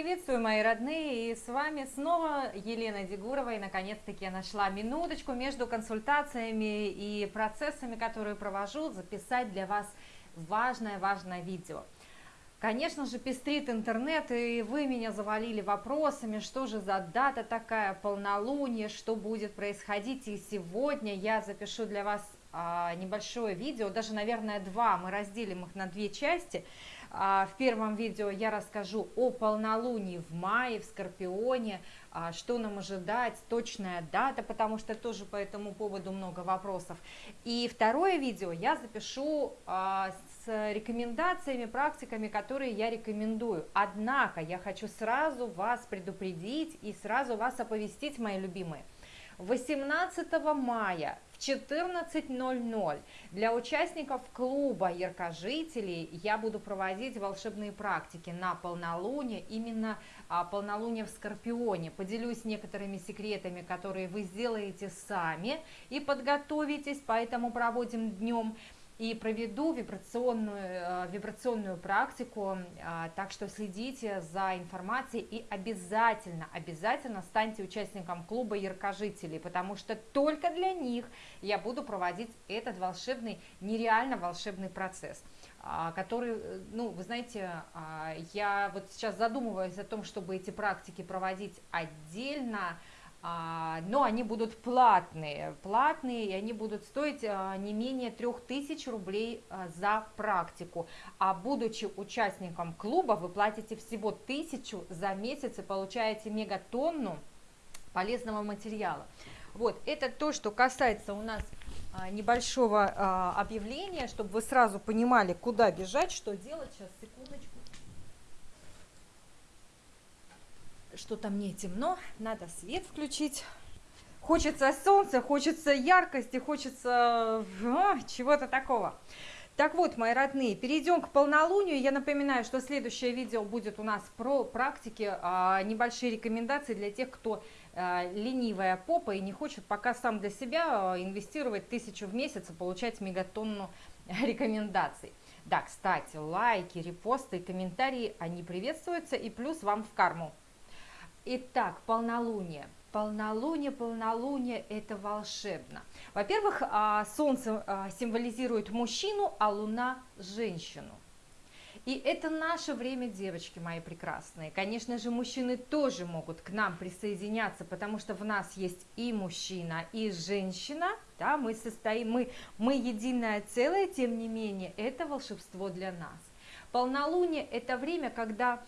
приветствую, мои родные, и с вами снова Елена Дегурова, и наконец-таки я нашла минуточку между консультациями и процессами, которые провожу, записать для вас важное-важное видео. Конечно же, пестрит интернет, и вы меня завалили вопросами, что же за дата такая, полнолуние, что будет происходить, и сегодня я запишу для вас а, небольшое видео, даже, наверное, два, мы разделим их на две части, в первом видео я расскажу о полнолунии в мае, в Скорпионе, а, что нам ожидать, точная дата, потому что тоже по этому поводу много вопросов. И второе видео я запишу а, с рекомендациями, практиками, которые я рекомендую. Однако я хочу сразу вас предупредить и сразу вас оповестить, мои любимые. 18 мая 14.00 для участников клуба яркожителей я буду проводить волшебные практики на полнолуние, именно а, полнолуние в Скорпионе. Поделюсь некоторыми секретами, которые вы сделаете сами и подготовитесь, поэтому проводим днем и проведу вибрационную, э, вибрационную практику, а, так что следите за информацией и обязательно, обязательно станьте участником клуба яркожителей, потому что только для них я буду проводить этот волшебный, нереально волшебный процесс а, который, э, ну, вы знаете, а, я вот сейчас задумываюсь о том, чтобы эти практики проводить отдельно, но они будут платные, платные, и они будут стоить а, не менее 3000 рублей а, за практику. А будучи участником клуба, вы платите всего 1000 за месяц и получаете мегатонну полезного материала. Вот, это то, что касается у нас небольшого объявления, чтобы вы сразу понимали, куда бежать, что делать. Сейчас, секундочку. Что-то мне темно, надо свет включить. Хочется солнца, хочется яркости, хочется а, чего-то такого. Так вот, мои родные, перейдем к полнолунию. Я напоминаю, что следующее видео будет у нас про практики, а, небольшие рекомендации для тех, кто а, ленивая попа и не хочет пока сам для себя а, инвестировать тысячу в месяц и получать мегатонну рекомендаций. Да, кстати, лайки, репосты и комментарии, они приветствуются и плюс вам в карму. Итак, полнолуние. Полнолуние, полнолуние – это волшебно. Во-первых, а, Солнце а, символизирует мужчину, а Луна – женщину. И это наше время, девочки мои прекрасные. Конечно же, мужчины тоже могут к нам присоединяться, потому что в нас есть и мужчина, и женщина. Да, мы состоим, мы, мы единое целое, тем не менее, это волшебство для нас. Полнолуние – это время, когда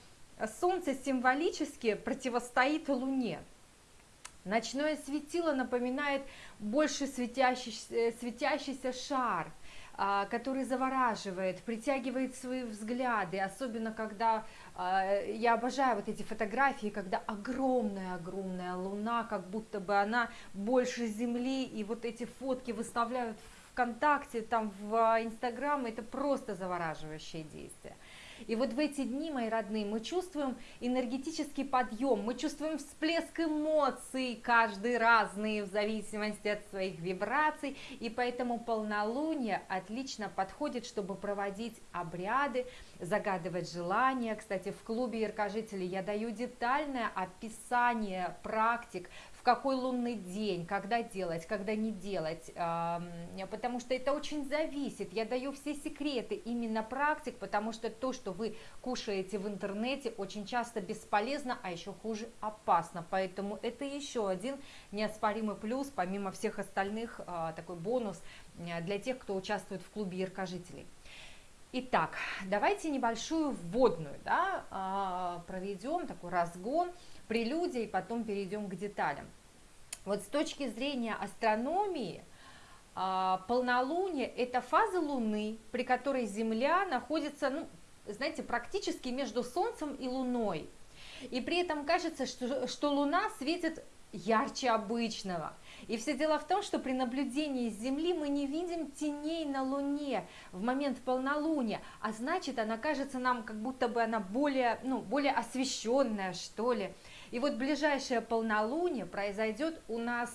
Солнце символически противостоит Луне. Ночное светило напоминает больше светящийся, э, светящийся шар, а, который завораживает, притягивает свои взгляды, особенно когда, а, я обожаю вот эти фотографии, когда огромная-огромная луна, как будто бы она больше Земли, и вот эти фотки выставляют ВКонтакте, там в Инстаграм, это просто завораживающее действие. И вот в эти дни, мои родные, мы чувствуем энергетический подъем, мы чувствуем всплеск эмоций, каждый разные в зависимости от своих вибраций, и поэтому полнолуние отлично подходит, чтобы проводить обряды, загадывать желания. Кстати, в клубе яркожителей я даю детальное описание практик, в какой лунный день, когда делать, когда не делать, потому что это очень зависит. Я даю все секреты именно практик, потому что то, что вы кушаете в интернете, очень часто бесполезно, а еще хуже опасно. Поэтому это еще один неоспоримый плюс, помимо всех остальных, а, такой бонус для тех, кто участвует в клубе яркожителей. Итак, давайте небольшую вводную да, а, проведем, такой разгон прелюдия, и потом перейдем к деталям. Вот с точки зрения астрономии, а, полнолуние – это фаза Луны, при которой Земля находится, ну, знаете, практически между Солнцем и Луной. И при этом кажется, что, что Луна светит ярче обычного. И все дело в том, что при наблюдении с Земли мы не видим теней на Луне в момент полнолуния, а значит, она кажется нам, как будто бы она более, ну, более освещенная, что ли. И вот ближайшее полнолуние произойдет у нас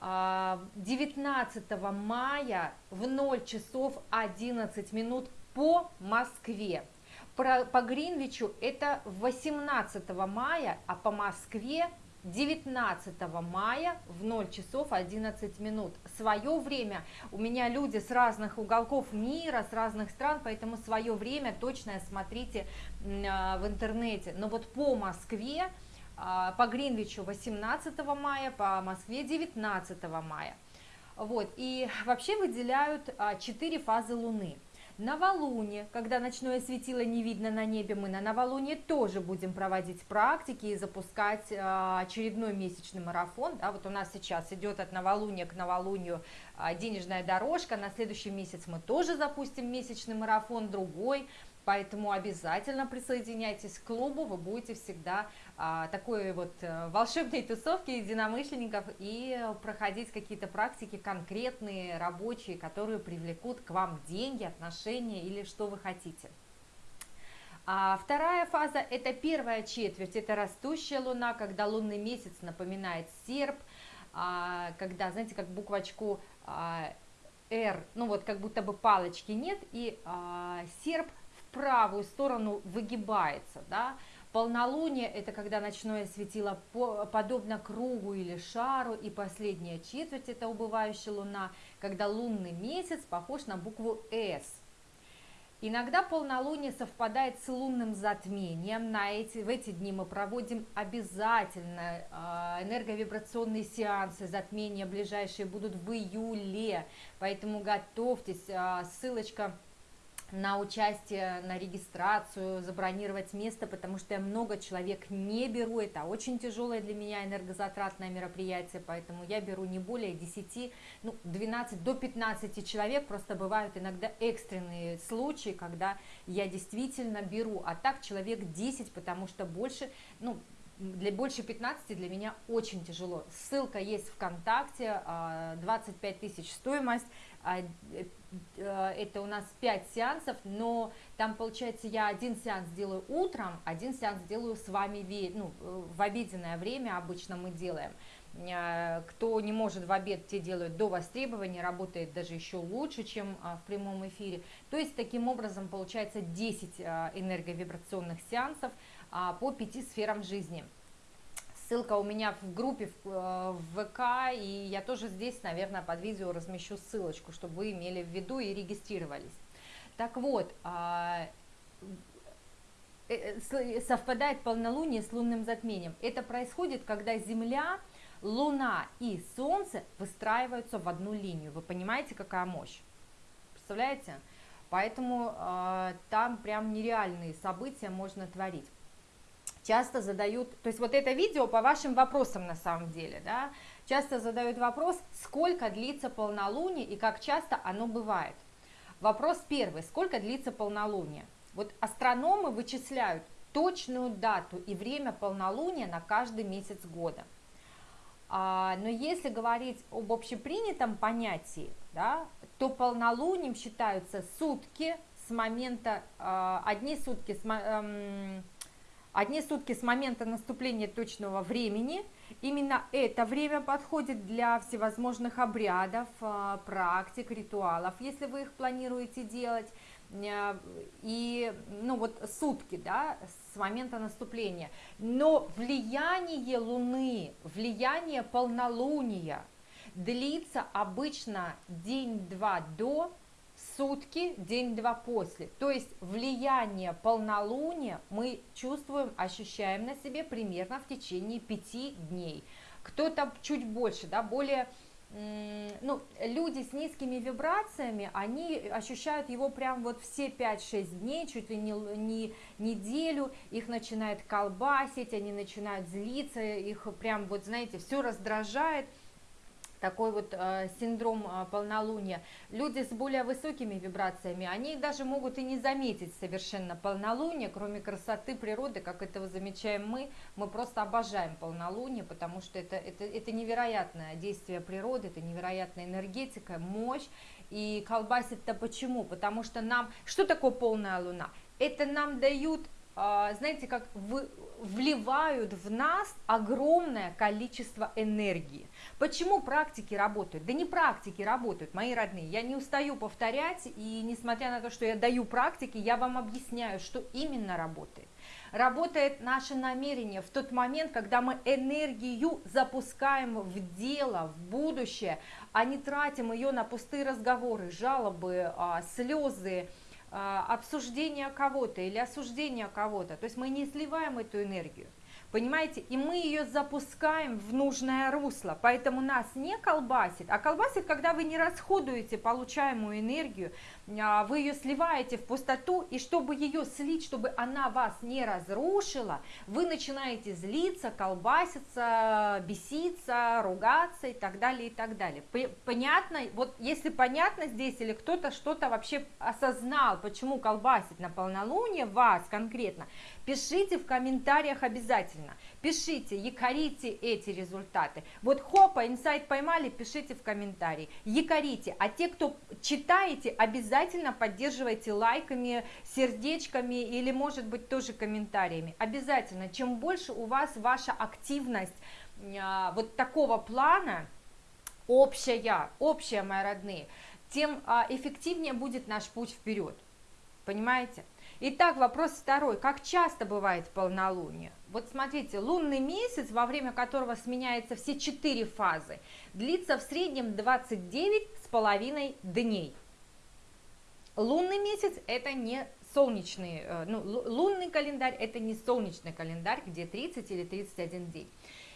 19 а, мая в 0 часов 11 минут по Москве. по Гринвичу это 18 мая, а по Москве 19 мая в 0 часов 11 минут. Свое время у меня люди с разных уголков мира, с разных стран, поэтому свое время точно смотрите а, в интернете. Но вот по Москве, по Гринвичу 18 мая, по Москве 19 мая. Вот, и вообще выделяют 4 а, фазы Луны. Новолуние, когда ночное светило не видно на небе, мы на новолуние тоже будем проводить практики и запускать а, очередной месячный марафон. Да, вот у нас сейчас идет от новолуния к новолунию а, денежная дорожка, на следующий месяц мы тоже запустим месячный марафон, другой, Поэтому обязательно присоединяйтесь к клубу, вы будете всегда а, такой вот а, волшебной тусовки единомышленников и проходить какие-то практики конкретные, рабочие, которые привлекут к вам деньги, отношения или что вы хотите. А вторая фаза – это первая четверть, это растущая луна, когда лунный месяц напоминает серп, а, когда, знаете, как буквочку а, R, ну вот как будто бы палочки нет, и а, серп – правую сторону выгибается, да, Полнолуние – это когда ночное светило подобно кругу или шару, и последняя четверть – это убывающая луна, когда лунный месяц похож на букву «С». Иногда полнолуние совпадает с лунным затмением. На эти, в эти дни мы проводим обязательно э, энерговибрационные сеансы. Затмения ближайшие будут в июле, поэтому готовьтесь. Э, ссылочка на участие, на регистрацию, забронировать место, потому что я много человек не беру, это очень тяжелое для меня энергозатратное мероприятие, поэтому я беру не более 10, ну 12 до 15 человек, просто бывают иногда экстренные случаи, когда я действительно беру, а так человек 10, потому что больше, ну для больше 15 для меня очень тяжело. Ссылка есть ВКонтакте, 25 а, тысяч стоимость, а, э, это у нас 5 сеансов, но там получается я один сеанс делаю утром, один сеанс делаю с вами ну, в обеденное время обычно мы делаем. А, кто не может в обед, те делают до востребования, работает даже еще лучше, чем в прямом эфире. То есть таким образом получается 10 энерговибрационных сеансов, по пяти сферам жизни. Ссылка у меня в группе в, э, в ВК, и я тоже здесь, наверное, под видео размещу ссылочку, чтобы вы имели в виду и регистрировались. Так вот, а, э, э, совпадает полнолуние с лунным затмением. Это происходит, когда Земля, Луна и Солнце выстраиваются в одну линию. Вы понимаете, какая мощь? Представляете? Поэтому э, там прям нереальные события можно творить часто задают, то есть вот это видео по вашим вопросам на самом деле, да, часто задают вопрос, сколько длится полнолуние и как часто оно бывает. Вопрос первый, сколько длится полнолуние? Вот астрономы вычисляют точную дату и время полнолуния на каждый месяц года. А, но если говорить об общепринятом понятии, да, то полнолунием считаются сутки с момента, а, одни сутки с, а, Одни сутки с момента наступления точного времени. Именно это время подходит для всевозможных обрядов, а, практик, ритуалов, если вы их планируете делать. Э, и, ну вот, сутки, да, с момента наступления. Но влияние Луны, влияние полнолуния длится обычно день-два до, сутки, день-два после. То есть влияние полнолуния мы чувствуем, ощущаем на себе примерно в течение пяти дней. Кто-то чуть больше, да, более ну, люди с низкими вибрациями, они ощущают его прям вот все 5-6 дней, чуть ли не, не неделю, их начинает колбасить, они начинают злиться, их прям вот, знаете, все раздражает, такой вот э, синдром э, полнолуния. Люди с более высокими вибрациями, они даже могут и не заметить совершенно полнолуние, кроме красоты природы, как этого замечаем мы. Мы просто обожаем полнолуние, потому что это, это, это невероятное действие природы, это невероятная энергетика, мощь. И колбасит-то почему? Потому что нам... Что такое полная луна? Это нам дают а, знаете, как вы, вливают в нас огромное количество энергии. Почему практики работают? Да не практики работают, мои родные. Я не устаю повторять, и несмотря на то, что я даю практики, я вам объясняю, что именно работает. Работает наше намерение в тот момент, когда мы энергию запускаем в дело, в будущее, а не тратим ее на пустые разговоры, жалобы, а, слезы, обсуждения кого-то или осуждения кого-то. То есть мы не сливаем эту энергию. Понимаете? И мы ее запускаем в нужное русло. Поэтому нас не колбасит. А колбасит, когда вы не расходуете получаемую энергию, а, вы ее сливаете в пустоту, и чтобы ее слить, чтобы она вас не разрушила, вы начинаете злиться, колбаситься, беситься, ругаться и так далее, и так далее. Понятно? Вот если понятно здесь, или кто-то что-то вообще осознал, почему колбасит на полнолуние вас конкретно, пишите в комментариях обязательно. Пишите, якорите эти результаты. Вот хопа, инсайт поймали, пишите в комментарии. Якорите. А те, кто читаете, обязательно поддерживайте лайками, сердечками или, может быть, тоже комментариями. Обязательно. Чем больше у вас ваша активность а, вот такого плана, общая, общая, мои родные, тем а, эффективнее будет наш путь вперед. Понимаете? Итак, вопрос второй. Как часто бывает полнолуние? Вот смотрите, лунный месяц, во время которого сменяются все четыре фазы, длится в среднем 29 с половиной дней. Лунный месяц это не солнечный, э, ну, лунный календарь это не солнечный календарь, где 30 или 31 день.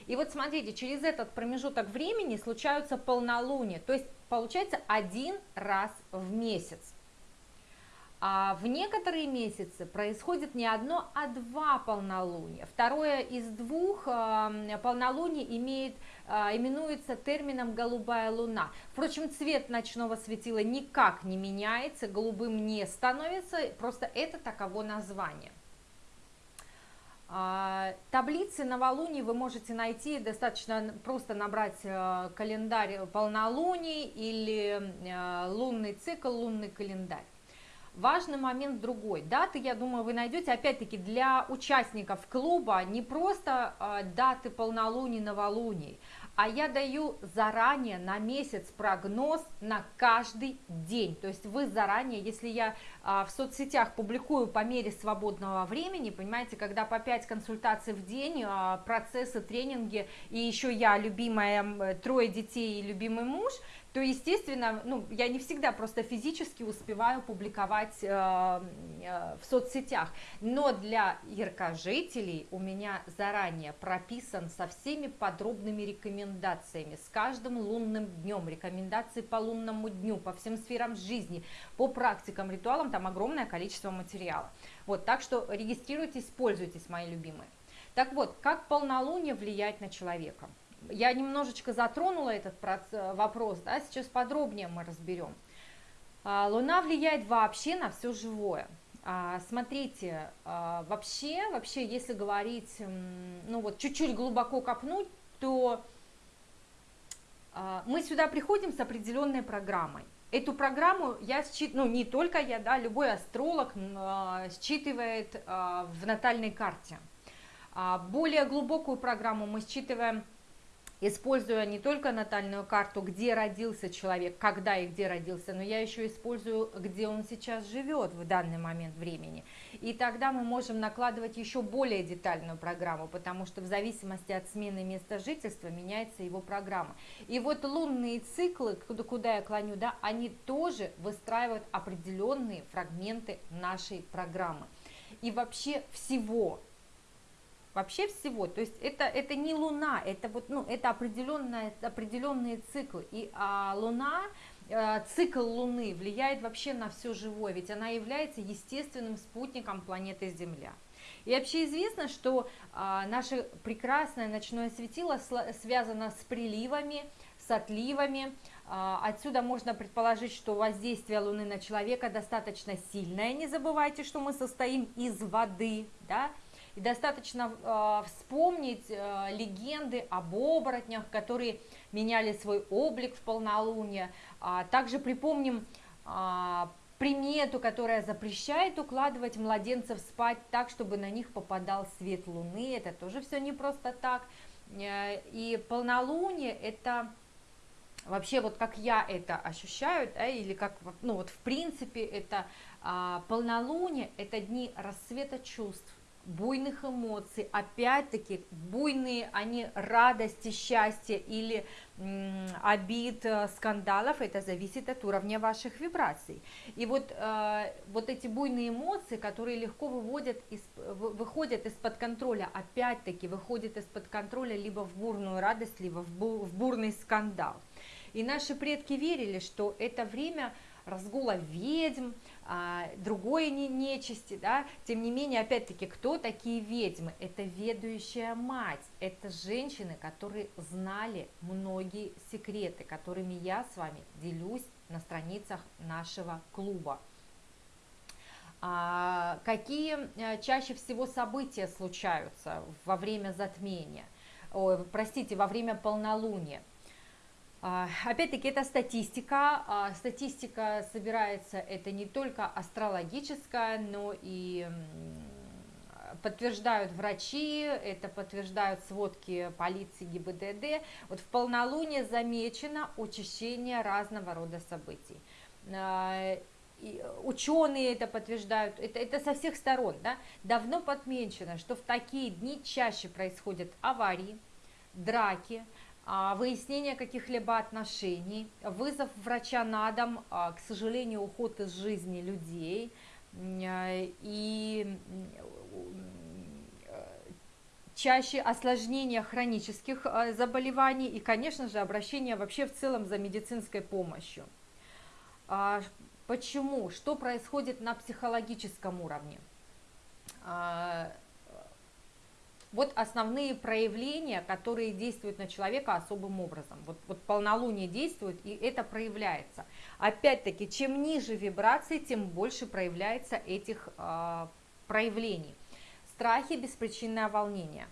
И вот смотрите, через этот промежуток времени случаются полнолуния, то есть получается один раз в месяц. А в некоторые месяцы происходит не одно, а два полнолуния. Второе из двух э, полнолуний имеет, э, именуется термином «голубая луна». Впрочем, цвет ночного светила никак не меняется, голубым не становится, просто это таково название. А, таблицы новолуний вы можете найти, достаточно просто набрать э, календарь полнолуний или лунный цикл, лунный календарь. Важный момент другой. Даты, я думаю, вы найдете, опять-таки, для участников клуба не просто э, даты полнолуний, новолуний, а я даю заранее на месяц прогноз на каждый день. То есть вы заранее, если я а, в соцсетях публикую по мере свободного времени, понимаете, когда по 5 консультаций в день, а, процессы, тренинги, и еще я, любимая, трое детей и любимый муж – то, естественно, ну, я не всегда просто физически успеваю публиковать э, э, в соцсетях, но для яркожителей у меня заранее прописан со всеми подробными рекомендациями, с каждым лунным днем, рекомендации по лунному дню, по всем сферам жизни, по практикам, ритуалам, там огромное количество материала. Вот, так что регистрируйтесь, пользуйтесь, мои любимые. Так вот, как полнолуние влияет на человека? Я немножечко затронула этот вопрос, да, сейчас подробнее мы разберем. А, Луна влияет вообще на все живое. А, смотрите, а, вообще, вообще, если говорить, ну вот чуть-чуть глубоко копнуть, то мы сюда приходим с определенной программой. Эту программу я считываю, ну не только я, да, любой астролог считывает в натальной карте. Более глубокую программу мы считываем используя не только натальную карту, где родился человек, когда и где родился, но я еще использую, где он сейчас живет в данный момент времени. И тогда мы можем накладывать еще более детальную программу, потому что в зависимости от смены места жительства меняется его программа. И вот лунные циклы, куда, куда я клоню, да, они тоже выстраивают определенные фрагменты нашей программы. И вообще всего вообще всего. То есть это, это не Луна, это, вот, ну, это определенная, определенные циклы. И а, Луна, э, цикл Луны влияет вообще на все живое, ведь она является естественным спутником планеты Земля. И вообще известно, что а, наше прекрасное ночное светило связано с приливами, с отливами. А, отсюда можно предположить, что воздействие Луны на человека достаточно сильное. Не забывайте, что мы состоим из воды, да, и достаточно э, вспомнить э, легенды об оборотнях, которые меняли свой облик в полнолуние. А также припомним э, примету, которая запрещает укладывать младенцев спать так, чтобы на них попадал свет луны, это тоже все не просто так. Э, и полнолуние это вообще вот как я это ощущаю, да, или как, ну вот в принципе это а, полнолуние, это дни рассвета чувств, буйных эмоций, опять-таки буйные они радости, счастья или обид, э, скандалов, это зависит от уровня ваших вибраций. И вот, э, вот эти буйные эмоции, которые легко выводят из, выходят из-под контроля, опять-таки выходят из-под контроля либо в бурную радость, либо в, бу, в бурный скандал. И наши предки верили, что это время разгула ведьм, другой не, нечисти, да, тем не менее, опять-таки, кто такие ведьмы? Это ведущая мать, это женщины, которые знали многие секреты, которыми я с вами делюсь на страницах нашего клуба. А, какие э, чаще всего события случаются во время затмения, Ой, простите, во время полнолуния? А, опять-таки, это статистика. А, статистика собирается, это не только астрологическая, но и подтверждают врачи, это подтверждают сводки полиции ГИБДД. Вот в полнолуние замечено учащение разного рода событий. А, и ученые это подтверждают, это, это со всех сторон. Да? Давно подмечено, что в такие дни чаще происходят аварии, драки, выяснение каких-либо отношений, вызов врача на дом, а, к сожалению, уход из жизни людей а, и чаще осложнения хронических заболеваний и, конечно же, обращение вообще в целом за медицинской помощью. Почему? Что происходит на психологическом уровне? Вот основные проявления, которые действуют на человека особым образом. Вот, вот полнолуние действует, и это проявляется. Опять-таки, чем ниже вибрации, тем больше проявляется этих э, проявлений. Страхи, беспричинное волнение,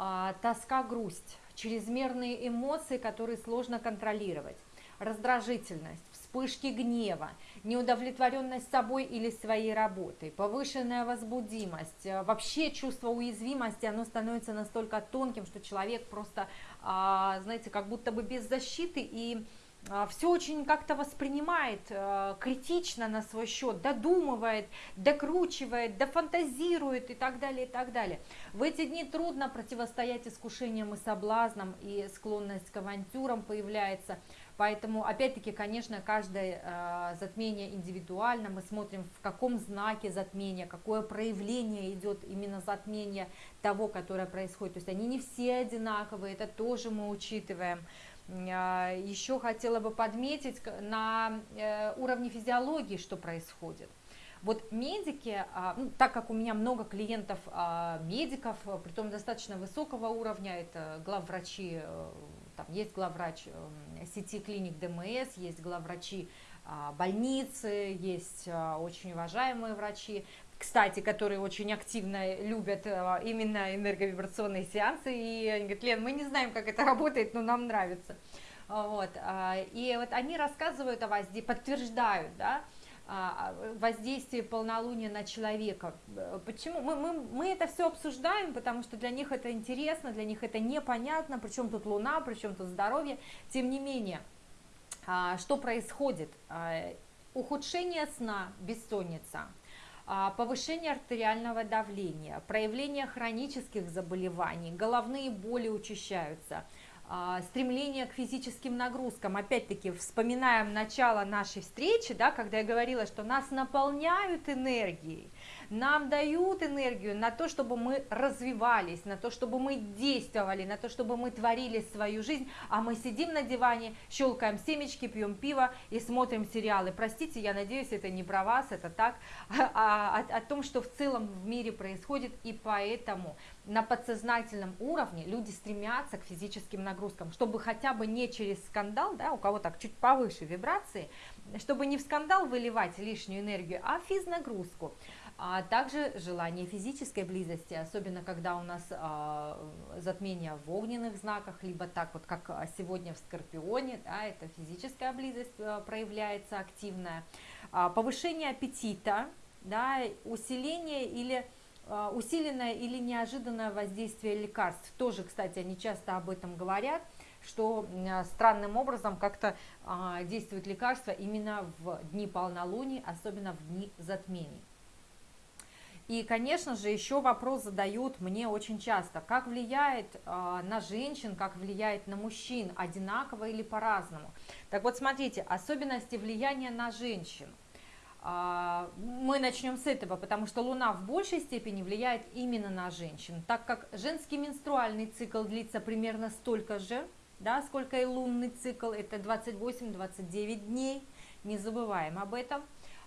э, тоска, грусть, чрезмерные эмоции, которые сложно контролировать, раздражительность, вспышки гнева, неудовлетворенность собой или своей работой, повышенная возбудимость, э, вообще чувство уязвимости, оно становится настолько тонким, что человек просто, а, знаете, как будто бы без защиты и а, все очень как-то воспринимает э, критично на свой счет, додумывает, докручивает, дофантазирует и так далее, и так далее. В эти дни трудно противостоять искушениям и соблазнам, и склонность к авантюрам появляется – Поэтому, опять-таки, конечно, каждое э, затмение индивидуально. Мы смотрим, в каком знаке затмения, какое проявление идет именно затмение того, которое происходит. То есть они не все одинаковые, это тоже мы учитываем. Э, еще хотела бы подметить на э, уровне физиологии, что происходит. Вот медики, ну, так как у меня много клиентов медиков, притом достаточно высокого уровня, это главврачи там есть главврач эм, сети клиник ДМС, есть главврачи а, больницы, есть а, очень уважаемые врачи, кстати, которые очень активно любят а, именно энерговибрационные сеансы, и они говорят, Лен, мы не знаем, как это работает, но нам нравится. Вот, и вот они рассказывают о воздействии, подтверждают, да, воздействие полнолуния на человека. Почему? Мы, мы, мы это все обсуждаем, потому что для них это интересно, для них это непонятно, причем тут Луна, причем тут здоровье. Тем не менее, а, что происходит? А, ухудшение сна, бессонница, повышение артериального давления, проявление хронических заболеваний, головные боли учащаются – а, стремление к физическим нагрузкам. Опять-таки, вспоминаем начало нашей встречи, да, когда я говорила, что нас наполняют энергией, нам дают энергию на то, чтобы мы развивались, на то, чтобы мы действовали, на то, чтобы мы творили свою жизнь, а мы сидим на диване, щелкаем семечки, пьем пиво и смотрим сериалы. Простите, я надеюсь, это не про вас, это так, а, о, о том, что в целом в мире происходит, и поэтому на подсознательном уровне люди стремятся к физическим нагрузкам, чтобы хотя бы не через скандал, да, у кого так чуть повыше вибрации, чтобы не в скандал выливать лишнюю энергию, а в физнагрузку а также желание физической близости, особенно когда у нас а, затмение в огненных знаках, либо так вот, как сегодня в Скорпионе, да, это физическая близость а, проявляется активная. а, повышение аппетита, да, усиление или а, усиленное или неожиданное воздействие лекарств. Тоже, кстати, они часто об этом говорят, что странным образом как-то а, действует лекарство именно в дни полнолуния, особенно в дни затмений. И, конечно же, еще вопрос задают мне очень часто, как влияет э, на женщин, как влияет на мужчин, одинаково или по-разному. Так вот, смотрите, особенности влияния на женщин. Э, мы начнем с этого, потому что Луна в большей степени влияет именно на женщин, так как женский менструальный цикл длится примерно столько же, да, сколько и лунный цикл, это 28-29 дней, не забываем об этом.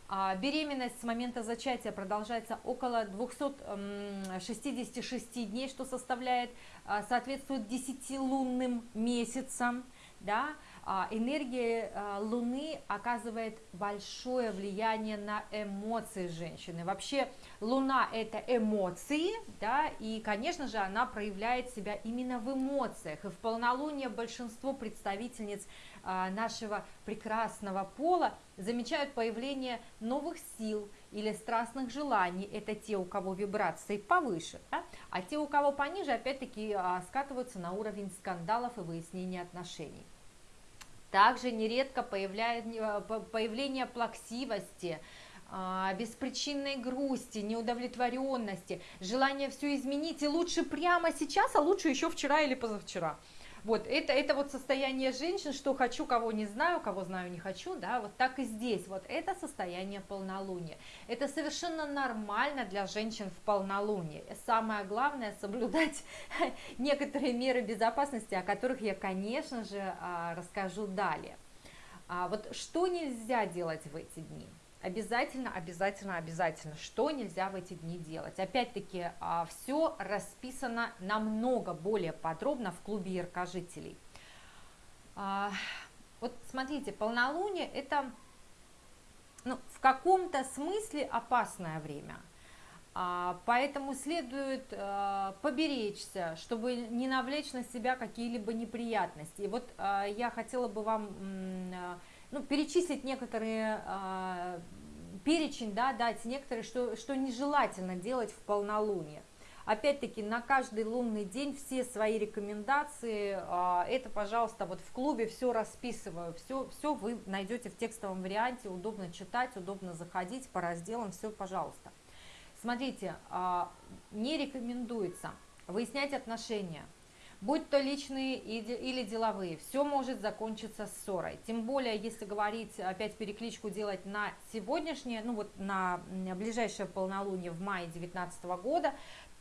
А беременность с момента зачатия продолжается около 266 дней, что составляет, а, соответствует 10 лунным месяцам. Да? А, энергия а, Луны оказывает большое влияние на эмоции женщины. Вообще Луна это эмоции, да, и, конечно же, она проявляет себя именно в эмоциях. И в полнолуние большинство представительниц нашего прекрасного пола замечают появление новых сил или страстных желаний. Это те, у кого вибрации повыше, да? а те, у кого пониже, опять-таки скатываются на уровень скандалов и выяснения отношений. Также нередко э, появление плаксивости, а, беспричинной грусти, неудовлетворенности, желание все изменить и лучше прямо сейчас, а лучше еще вчера или позавчера. Вот, это, это вот состояние женщин, что хочу, кого не знаю, кого знаю, не хочу, да, вот так и здесь, вот это состояние полнолуния. Это совершенно нормально для женщин в полнолуние. Самое главное соблюдать некоторые меры безопасности, о которых я, конечно же, а, расскажу далее. А вот что нельзя делать в эти дни? Обязательно, обязательно, обязательно. Что нельзя в эти дни делать? Опять-таки, а, все расписано намного более подробно в клубе яркожителей. А, вот смотрите, полнолуние это ну, в каком-то смысле опасное время. А, поэтому следует поберечься, чтобы не навлечь на себя какие-либо неприятности. И вот я хотела бы вам ну, перечислить некоторые э, перечень, да, дать некоторые, что, что нежелательно делать в полнолуние. Опять-таки, на каждый лунный день все свои рекомендации, э, это, пожалуйста, вот в клубе все расписываю, все, все вы найдете в текстовом варианте, удобно читать, удобно заходить по разделам, все, пожалуйста. Смотрите, э, не рекомендуется выяснять отношения, будь то личные или деловые, все может закончиться ссорой. Тем более, если говорить, опять перекличку делать на сегодняшнее, ну вот на ближайшее полнолуние в мае 2019 года,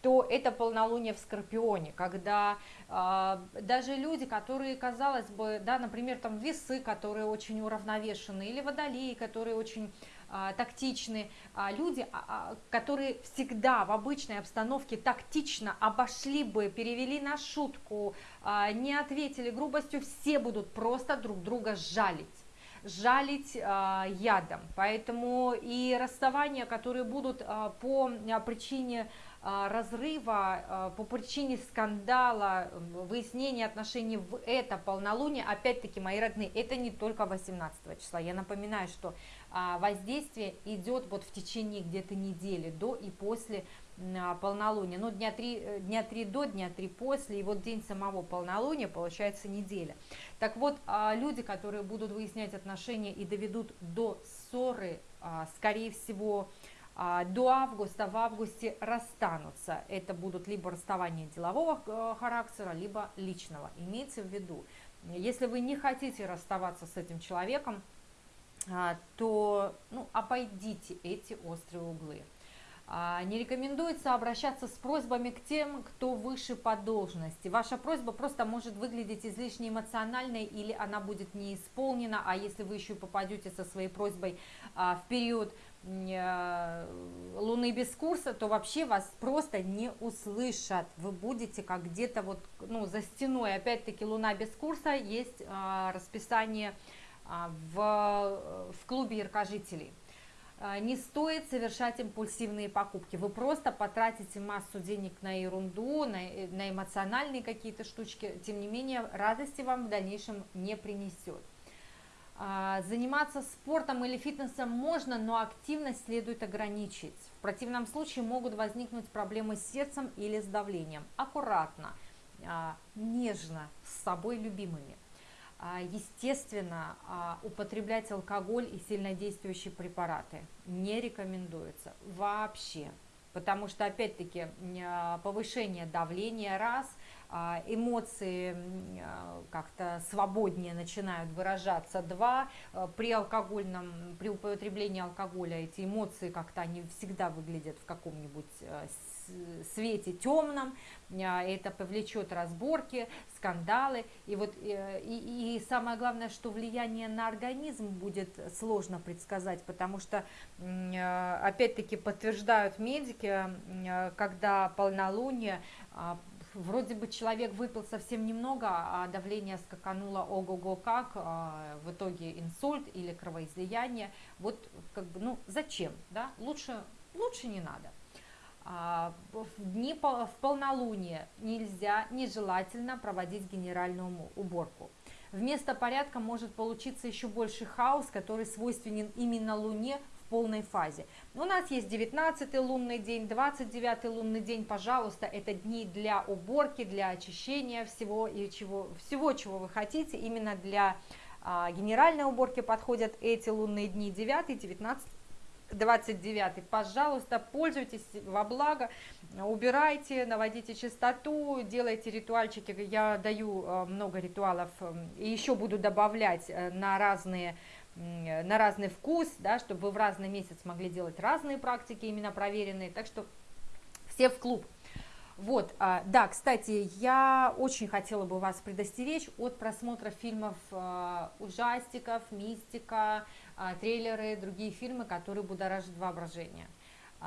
то это полнолуние в Скорпионе, когда э, даже люди, которые, казалось бы, да, например, там весы, которые очень уравновешены, или водолеи, которые очень тактичны, а, люди, а, а, которые всегда в обычной обстановке тактично обошли бы, перевели на шутку, а, не ответили грубостью, все будут просто друг друга жалить жалить а, ядом. Поэтому и расставания, которые будут а, по а, причине а, разрыва а, по причине скандала, выяснения отношений в это полнолуние, опять-таки, мои родные, это не только 18 числа. Я напоминаю, что а, воздействие идет вот в течение где-то недели, до и после полнолуния. Ну, дня три, э, дня три до, дня три после, и вот день самого полнолуния, получается неделя. Так вот, люди, которые будут выяснять отношения и доведут до ссоры, скорее всего, а, до августа, в августе расстанутся. Это будут либо расставания делового э, характера, либо личного. Имейте в виду, если вы не хотите расставаться с этим человеком, а, то ну, обойдите эти острые углы. А, не рекомендуется обращаться с просьбами к тем, кто выше по должности. Ваша просьба просто может выглядеть излишне эмоциональной или она будет не исполнена, а если вы еще попадете со своей просьбой в период Луны без курса, то вообще вас просто не услышат. Вы будете как где-то вот ну, за стеной. Опять-таки Луна без курса есть а, расписание а, в, в клубе яркожителей. А, не стоит совершать импульсивные покупки. Вы просто потратите массу денег на ерунду, на, на эмоциональные какие-то штучки. Тем не менее, радости вам в дальнейшем не принесет. А, заниматься спортом или фитнесом можно, но активность следует ограничить. В противном случае могут возникнуть проблемы с сердцем или с давлением. Аккуратно, а, нежно, с собой любимыми. А, естественно, употреблять алкоголь и сильнодействующие препараты не рекомендуется вообще, потому что, опять-таки, повышение давления раз – эмоции а, как-то свободнее начинают выражаться. Два, а, при алкогольном, при употреблении алкоголя эти эмоции как-то они всегда выглядят в каком-нибудь свете темном, это повлечет разборки, скандалы. И, вот, э, и, и самое главное, что влияние на организм будет сложно предсказать, потому что, опять-таки, подтверждают медики, когда полнолуние вроде бы человек выпил совсем немного, а давление скакануло ого-го как, а, в итоге инсульт или кровоизлияние. Вот как бы, ну зачем, да? Лучше, лучше не надо. А, в дни в полнолуние нельзя, нежелательно проводить генеральную уборку. Вместо порядка может получиться еще больше хаос, который свойственен именно Луне полной фазе. У нас есть 19 лунный день, 29 лунный день, пожалуйста, это дни для уборки, для очищения всего, и чего, всего, чего вы хотите, именно для а, генеральной уборки подходят эти лунные дни, 9, 19, 29, пожалуйста, пользуйтесь во благо, убирайте, наводите чистоту, делайте ритуальчики, я даю а, много ритуалов и еще буду добавлять э, на разные на разный вкус, да, чтобы вы в разный месяц могли делать разные практики, именно проверенные, так что все в клуб. Вот, а, да, кстати, я очень хотела бы вас предостеречь от просмотра фильмов а, ужастиков, мистика, а, трейлеры, другие фильмы, которые будоражат воображение.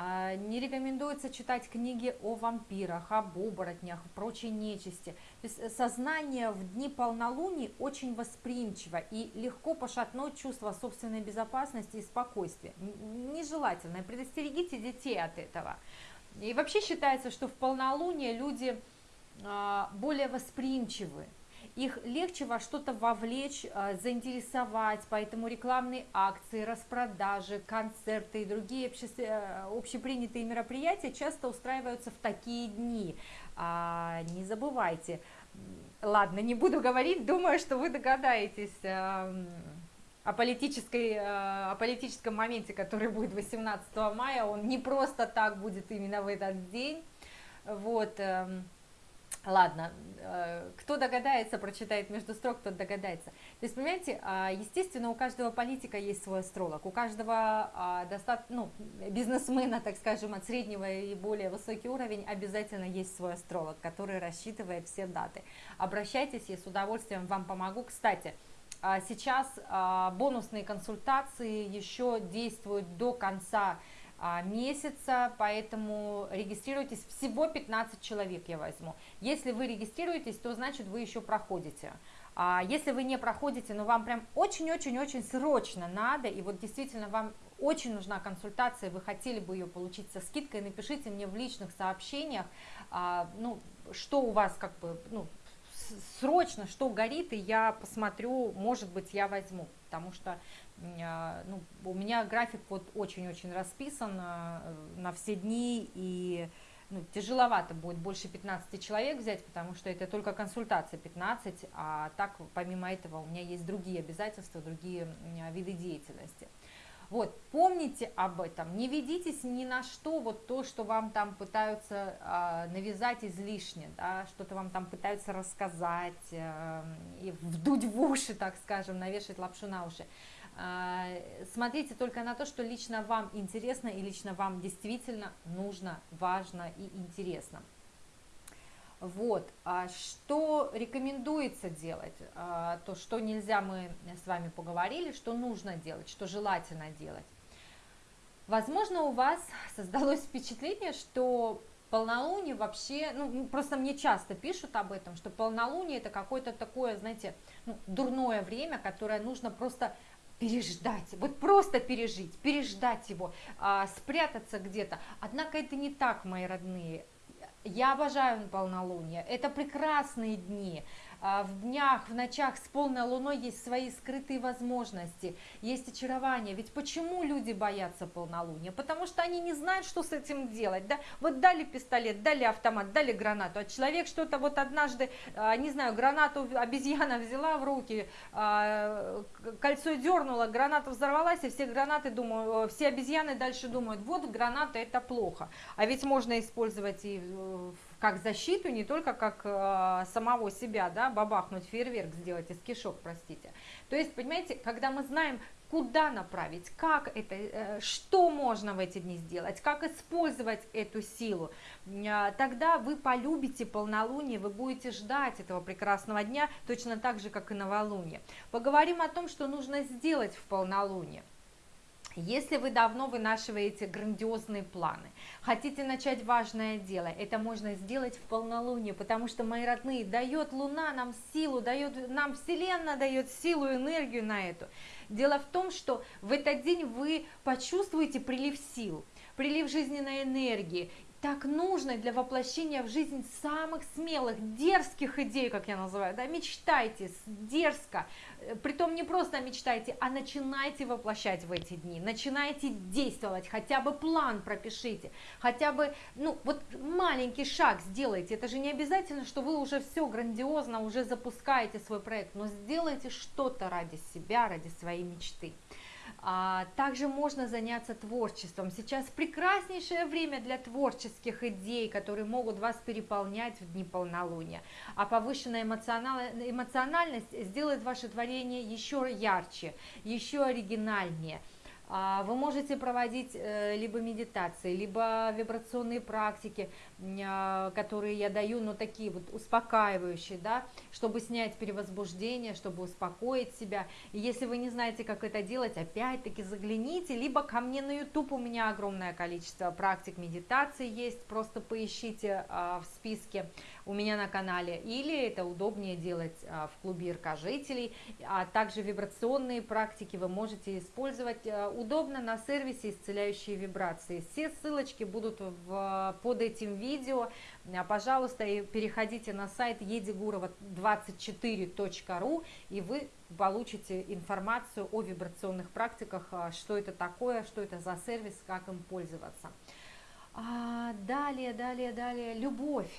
А, не рекомендуется читать книги о вампирах, об оборотнях, прочей нечисти. То есть э, сознание в дни полнолуний очень восприимчиво и легко пошатнуть чувство собственной безопасности и спокойствия. Нежелательно. Предостерегите детей от этого. И вообще считается, что в полнолуние люди а, более восприимчивы их легче во что-то вовлечь, а, заинтересовать, поэтому рекламные акции, распродажи, концерты и другие э, общепринятые мероприятия часто устраиваются в такие дни. А, не забывайте, ладно, не буду говорить, думаю, что вы догадаетесь эм, о, политической, э, о политическом моменте, который будет 18 мая, он не просто так будет именно в этот день, вот, эм, Ладно, э, кто догадается, прочитает между строк, тот догадается. То есть, понимаете, а, естественно, у каждого политика есть свой астролог, у каждого а, достаточно, ну, бизнесмена, так скажем, от среднего и более высокий уровень обязательно есть свой астролог, который рассчитывает все даты. Обращайтесь, я с удовольствием вам помогу. Кстати, а, сейчас бонусные консультации еще действуют до конца месяца, поэтому регистрируйтесь, всего 15 человек я возьму. Если вы регистрируетесь, то значит вы еще проходите. А если вы не проходите, но вам прям очень-очень-очень срочно надо, и вот действительно вам очень нужна консультация, вы хотели бы ее получить со скидкой, напишите мне в личных сообщениях, а, ну, что у вас как бы, ну, срочно, что горит, и я посмотрю, может быть, я возьму, потому что а, ну, у меня график вот очень-очень расписан на, э, на все дни, и ну, тяжеловато будет больше 15 человек взять, потому что это только консультация 15, а так, помимо этого, у меня есть другие обязательства, другие виды деятельности. Вот, помните об этом, не ведитесь ни на что, вот то, что вам там пытаются э, навязать излишне, да, что-то вам там пытаются рассказать, э, и вдуть в уши, так скажем, навешать лапшу на уши. А, смотрите только на то, что лично вам интересно и лично вам действительно нужно, важно и интересно. Вот, а что рекомендуется делать, а, то, что нельзя, мы с вами поговорили, что нужно делать, что желательно делать. Возможно, у вас создалось впечатление, что полнолуние вообще, ну, просто мне часто пишут об этом, что полнолуние это какое-то такое, знаете, ну, дурное время, которое нужно просто переждать, вот просто пережить, переждать его, а, спрятаться где-то. Однако это не так, мои родные. Я обожаю полнолуние, это прекрасные дни, в днях, в ночах с полной луной есть свои скрытые возможности, есть очарование. Ведь почему люди боятся полнолуния? Потому что они не знают, что с этим делать. Да? Вот дали пистолет, дали автомат, дали гранату, а человек что-то вот однажды, а, не знаю, гранату обезьяна взяла в руки, а, кольцо дернула, граната взорвалась, и все гранаты думают, все обезьяны дальше думают, вот граната это плохо. А ведь можно использовать и как защиту, не только как э, самого себя, да, бабахнуть фейерверк сделать из кишок, простите. То есть, понимаете, когда мы знаем, куда направить, как это, э, что можно в эти дни сделать, как использовать эту силу, э, тогда вы полюбите полнолуние, вы будете ждать этого прекрасного дня, точно так же, как и новолуние. Поговорим о том, что нужно сделать в полнолуние. Если вы давно вынашиваете грандиозные планы, хотите начать важное дело, это можно сделать в полнолуние, потому что, мои родные, дает Луна нам силу, дает нам Вселенная дает силу, энергию на эту. Дело в том, что в этот день вы почувствуете прилив сил, прилив жизненной энергии, так нужно для воплощения в жизнь самых смелых, дерзких идей, как я называю, да, мечтайте дерзко, э, притом не просто мечтайте, а начинайте воплощать в эти дни, начинайте действовать, хотя бы план пропишите, хотя бы, ну, вот маленький шаг сделайте, это же не обязательно, что вы уже все грандиозно, уже запускаете свой проект, но сделайте что-то ради себя, ради своей мечты. А, также можно заняться творчеством. Сейчас прекраснейшее время для творческих идей, которые могут вас переполнять в дни полнолуния. А повышенная эмоциональность сделает ваше творение еще ярче, еще оригинальнее – вы можете проводить э, либо медитации, либо вибрационные практики, а, которые я даю, но такие вот успокаивающие, да, чтобы снять перевозбуждение, чтобы успокоить себя. И если вы не знаете, как это делать, опять-таки загляните, либо ко мне на YouTube у меня огромное количество практик медитации есть, просто поищите а, в списке у меня на канале, или это удобнее делать в клубе РК-жителей, а также вибрационные практики вы можете использовать удобно на сервисе исцеляющие вибрации. Все ссылочки будут в, под этим видео. А, пожалуйста, переходите на сайт еdigурова24.ру и вы получите информацию о вибрационных практиках, а, что это такое, что это за сервис, как им пользоваться. А, далее, далее, далее, любовь.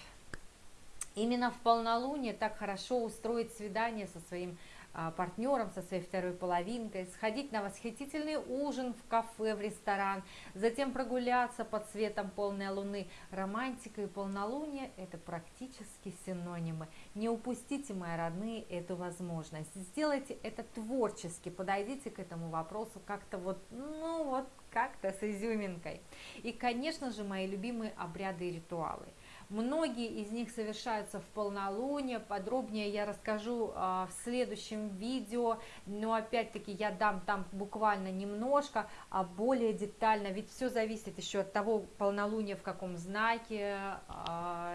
Именно в полнолуние так хорошо устроить свидание со своим а, партнером, со своей второй половинкой, сходить на восхитительный ужин в кафе, в ресторан, затем прогуляться под светом полной луны. Романтика и полнолуние – это практически синонимы. Не упустите, мои родные, эту возможность. Сделайте это творчески, подойдите к этому вопросу как-то вот, ну вот, как-то с изюминкой. И, конечно же, мои любимые обряды и ритуалы – Многие из них совершаются в полнолуние, подробнее я расскажу а, в следующем видео, но опять-таки я дам там буквально немножко, а более детально, ведь все зависит еще от того полнолуния в каком знаке, а,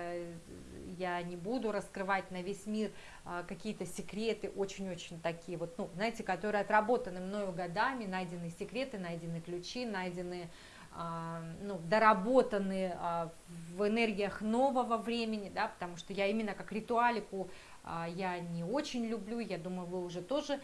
я не буду раскрывать на весь мир а, какие-то секреты, очень-очень такие вот, ну, знаете, которые отработаны мною годами, найдены секреты, найдены ключи, найдены ну, доработаны а, в энергиях нового времени, да, потому что я именно как ритуалику а, я не очень люблю, я думаю, вы уже тоже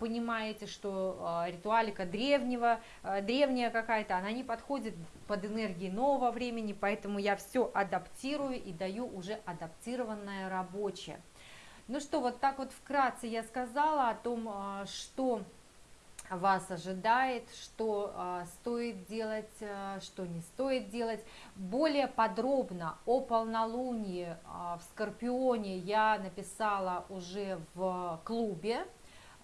понимаете, что ритуалика древнего, древняя какая-то, она не подходит под энергии нового времени, поэтому я все адаптирую и даю уже адаптированное рабочее. Ну что, вот так вот вкратце я сказала о том, что вас ожидает, что э, стоит делать, э, что не стоит делать. Более подробно о полнолунии э, в Скорпионе я написала уже в клубе.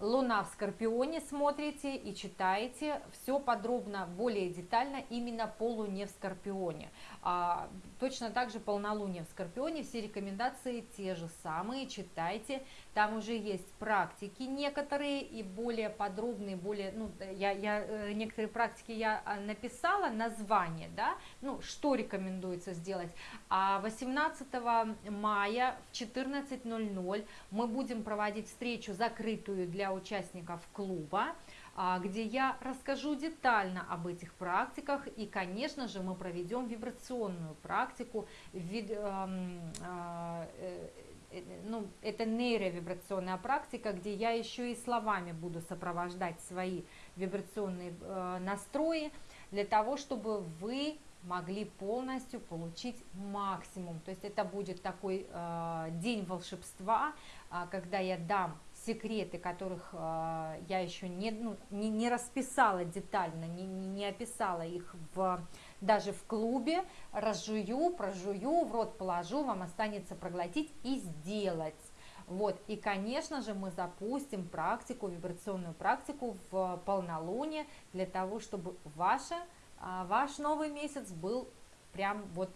Луна в Скорпионе смотрите и читаете все подробно, более детально именно по Луне в Скорпионе. А, точно так же полнолуние в Скорпионе, все рекомендации те же самые, читайте. Там уже есть практики некоторые и более подробные, более, ну, я, я, э, некоторые практики я а, написала, название, да, ну, что рекомендуется сделать. А 18 мая в 14.00 мы будем проводить встречу закрытую для участников клуба. А, где я расскажу детально об этих практиках и, конечно же, мы проведем вибрационную практику, эм, э, э, ну, это нейровибрационная практика, где я еще и словами буду сопровождать свои вибрационные э, настрои для того, чтобы вы могли полностью получить максимум. То есть это будет такой э, день волшебства, э, когда я дам секреты, которых э, я еще не, ну, не, не расписала детально, не, не описала их в, даже в клубе, разжую, прожую, в рот положу, вам останется проглотить и сделать. Вот, и, конечно же, мы запустим практику, вибрационную практику в полнолуние для того, чтобы ваша, а, ваш новый месяц был прям вот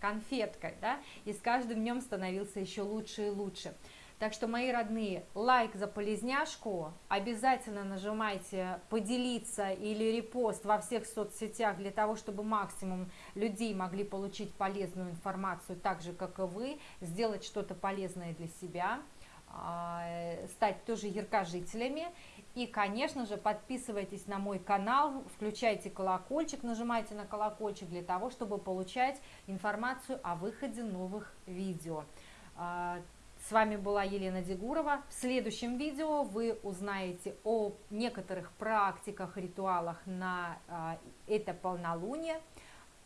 конфеткой, да, и с каждым днем становился еще лучше и лучше. Так что, мои родные, лайк за полезняшку, обязательно нажимайте поделиться или репост во всех соцсетях для того, чтобы максимум людей могли получить полезную информацию, так же, как и вы, сделать что-то полезное для себя, а, стать тоже яркожителями. И, конечно же, подписывайтесь на мой канал, включайте колокольчик, нажимайте на колокольчик для того, чтобы получать информацию о выходе новых видео. С вами была Елена Дегурова. В следующем видео вы узнаете о некоторых практиках, ритуалах на а, это полнолуние.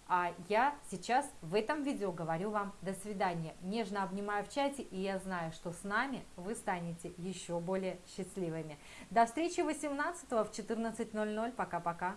А я сейчас в этом видео говорю вам до свидания. Нежно обнимаю в чате, и я знаю, что с нами вы станете еще более счастливыми. До встречи 18 в 14.00. Пока-пока.